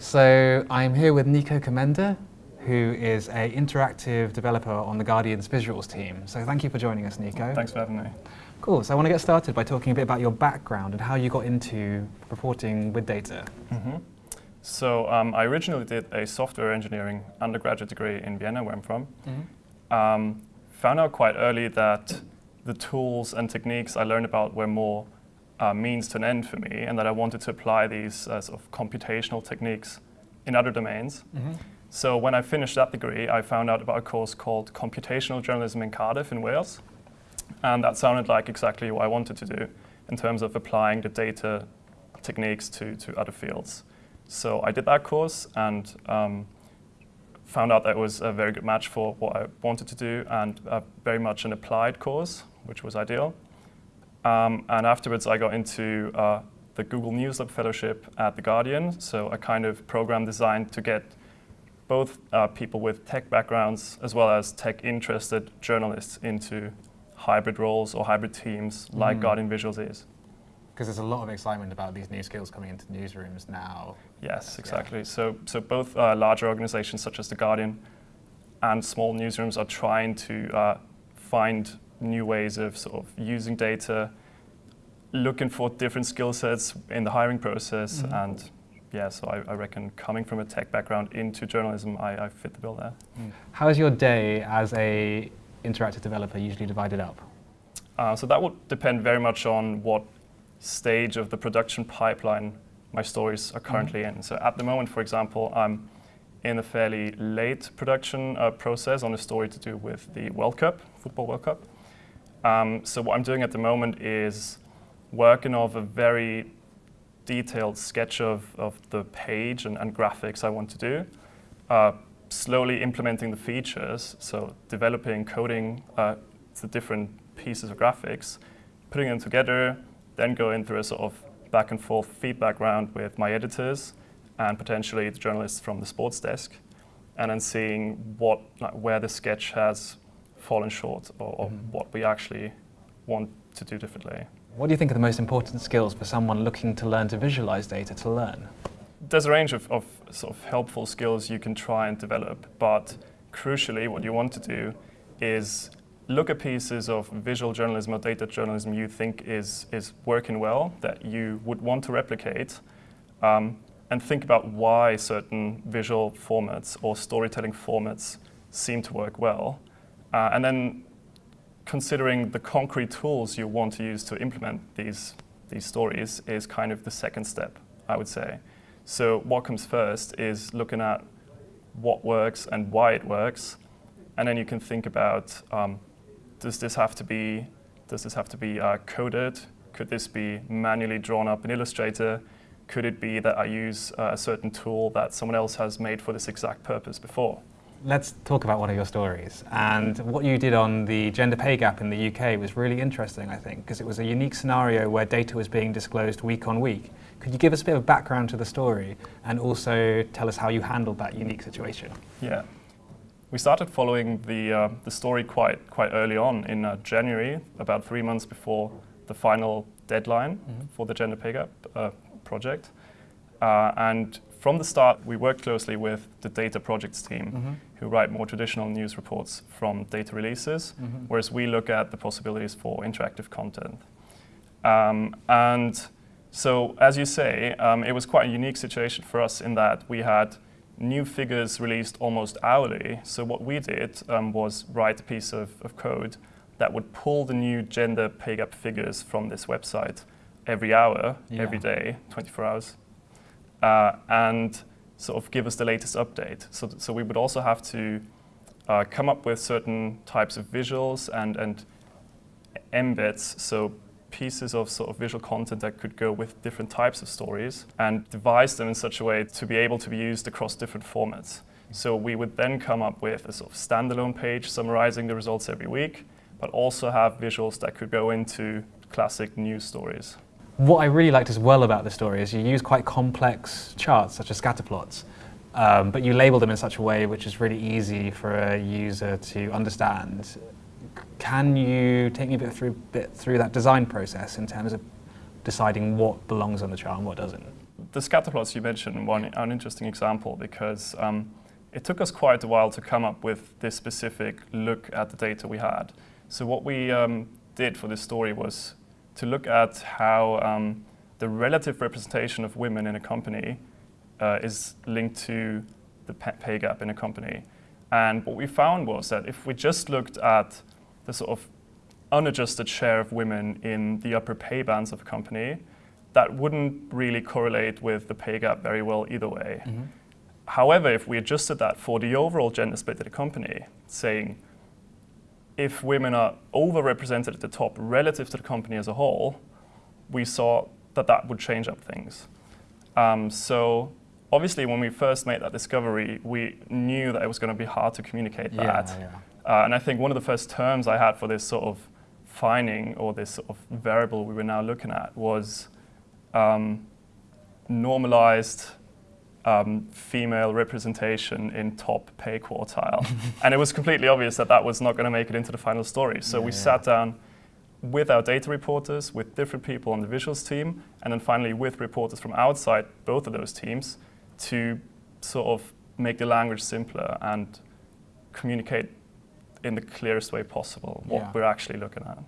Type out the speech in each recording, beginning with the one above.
So I'm here with Niko Kommenda, who is a interactive developer on the Guardian's visuals team. So thank you for joining us, Niko. Thanks for having me. Cool. So I want to get started by talking a bit about your background and how you got into reporting with data. Mm -hmm. So um, I originally did a software engineering undergraduate degree in Vienna, where I'm from. Mm -hmm. um, found out quite early that the tools and techniques I learned about were more uh, means to an end for me, and that I wanted to apply these uh, sort of computational techniques in other domains. Mm -hmm. So when I finished that degree, I found out about a course called Computational Journalism in Cardiff in Wales. And that sounded like exactly what I wanted to do in terms of applying the data techniques to, to other fields. So I did that course and um, found out that it was a very good match for what I wanted to do and uh, very much an applied course, which was ideal. Um, and afterwards, I got into uh, the Google News Lab Fellowship at The Guardian, so a kind of program designed to get both uh, people with tech backgrounds as well as tech-interested journalists into hybrid roles or hybrid teams like mm. Guardian Visuals is. Because there's a lot of excitement about these new skills coming into newsrooms now. Yes, exactly. Yeah. So, so both uh, larger organizations such as The Guardian and small newsrooms are trying to uh, find new ways of sort of using data, looking for different skill sets in the hiring process, mm. and yeah, so I, I, reckon coming from a tech background into journalism, I, I fit the bill there. Mm. How is your day as a interactive developer usually divided up? Uh, so that would depend very much on what stage of the production pipeline my stories are currently mm. in. So at the moment, for example, I'm in a fairly late production uh, process on a story to do with the World Cup, Football World Cup. Um, so what I'm doing at the moment is working off a very detailed sketch of, of the page and, and graphics I want to do, uh, slowly implementing the features, so developing, coding uh, the different pieces of graphics, putting them together, then going through a sort of back and forth feedback round with my editors and potentially the journalists from the sports desk, and then seeing what, like, where the sketch has fallen short or, or mm. what we actually want to do differently. What do you think are the most important skills for someone looking to learn to visualize data to learn? There's a range of, of sort of helpful skills you can try and develop, but crucially what you want to do is look at pieces of visual journalism or data journalism you think is, is working well, that you would want to replicate, um, and think about why certain visual formats or storytelling formats seem to work well. Uh, and then considering the concrete tools you want to use to implement these, these stories is kind of the second step, I would say. So what comes first is looking at what works and why it works, and then you can think about, um, does this have to be, does this have to be uh, coded? Could this be manually drawn up in Illustrator? Could it be that I use uh, a certain tool that someone else has made for this exact purpose before? Let's talk about one of your stories. And what you did on the gender pay gap in the UK was really interesting, I think, because it was a unique scenario where data was being disclosed week on week. Could you give us a bit of background to the story and also tell us how you handled that unique situation? Yeah. We started following the, uh, the story quite, quite early on in uh, January, about three months before the final deadline mm -hmm. for the gender pay gap uh, project. Uh, and from the start, we worked closely with the data projects team, mm -hmm. who write more traditional news reports from data releases, mm -hmm. whereas we look at the possibilities for interactive content. Um, and so, as you say, um, it was quite a unique situation for us in that we had new figures released almost hourly. So what we did um, was write a piece of, of code that would pull the new gender pay gap figures from this website every hour, yeah. every day, 24 hours uh, and sort of give us the latest update. So, so we would also have to uh, come up with certain types of visuals and, and embeds, so pieces of sort of visual content that could go with different types of stories and devise them in such a way to be able to be used across different formats. So we would then come up with a sort of standalone page summarizing the results every week, but also have visuals that could go into classic news stories. What I really liked as well about the story is you use quite complex charts, such as scatter plots, um, but you label them in such a way which is really easy for a user to understand. Can you take me a bit through, bit through that design process in terms of deciding what belongs on the chart and what doesn't? the scatter plots you mentioned one an interesting example because um, it took us quite a while to come up with this specific look at the data we had. So what we um, did for this story was to look at how um, the relative representation of women in a company uh, is linked to the pay gap in a company. And what we found was that if we just looked at the sort of unadjusted share of women in the upper pay bands of a company, that wouldn't really correlate with the pay gap very well either way. However, if we adjusted that for the overall gender split of the company, saying if women are overrepresented at the top relative to the company as a whole, we saw that that would change up things. Um, so obviously, when we first made that discovery, we knew that it was going to be hard to communicate that. yeah. Uh, and I think one of the first terms I had for this sort of finding or this sort of variable we were now looking at was um, normalized um, female representation in top pay quartile. and it was completely obvious that that was not going to make it into the final story. So Yeah, we yeah. sat down with our data reporters, with different people on the visuals team, and then finally with reporters from outside both of those teams to sort of make the language simpler and communicate in the clearest way possible what Yeah. we're actually looking at.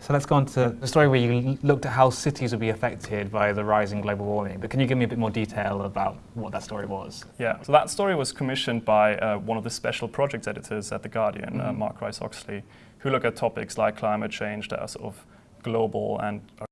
So let's go on to the story where you looked at how cities would be affected by the rising global warming. But can you give me a bit more detail about what that story was? Yeah, so that story was commissioned by uh, one of the special project editors at The Guardian, uh, Mhm. Mark Rice Oxley, who look at topics like climate change that are sort of global and are